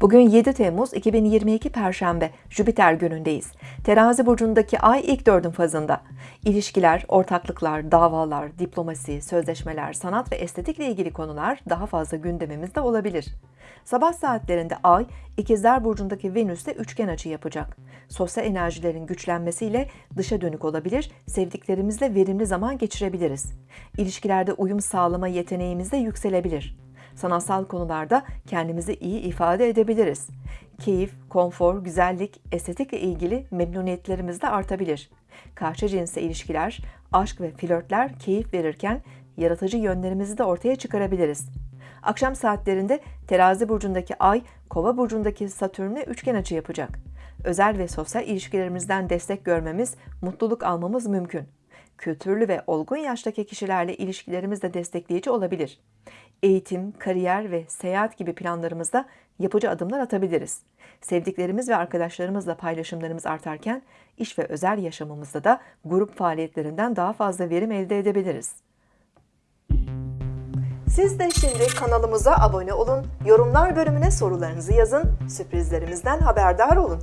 Bugün 7 Temmuz 2022 Perşembe, Jüpiter günündeyiz. Terazi burcundaki ay ilk dördün fazında. İlişkiler, ortaklıklar, davalar, diplomasi, sözleşmeler, sanat ve estetikle ilgili konular daha fazla gündemimizde olabilir. Sabah saatlerinde ay, İkizler burcundaki Venüs'te üçgen açı yapacak. Sosyal enerjilerin güçlenmesiyle dışa dönük olabilir, sevdiklerimizle verimli zaman geçirebiliriz. İlişkilerde uyum sağlama yeteneğimiz de yükselebilir sanatsal konularda kendimizi iyi ifade edebiliriz. Keyif, konfor, güzellik, estetikle ilgili memnuniyetlerimiz de artabilir. Karşı cinsle ilişkiler, aşk ve flörtler keyif verirken yaratıcı yönlerimizi de ortaya çıkarabiliriz. Akşam saatlerinde terazi burcundaki ay, kova burcundaki satürn'e üçgen açı yapacak. Özel ve sosyal ilişkilerimizden destek görmemiz, mutluluk almamız mümkün kültürlü ve olgun yaştaki kişilerle ilişkilerimiz de destekleyici olabilir. Eğitim, kariyer ve seyahat gibi planlarımızda yapıcı adımlar atabiliriz. Sevdiklerimiz ve arkadaşlarımızla paylaşımlarımız artarken iş ve özel yaşamımızda da grup faaliyetlerinden daha fazla verim elde edebiliriz. Siz de şimdi kanalımıza abone olun, yorumlar bölümüne sorularınızı yazın, sürprizlerimizden haberdar olun.